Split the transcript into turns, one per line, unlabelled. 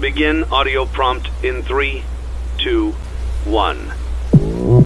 Begin audio prompt in three, two, one.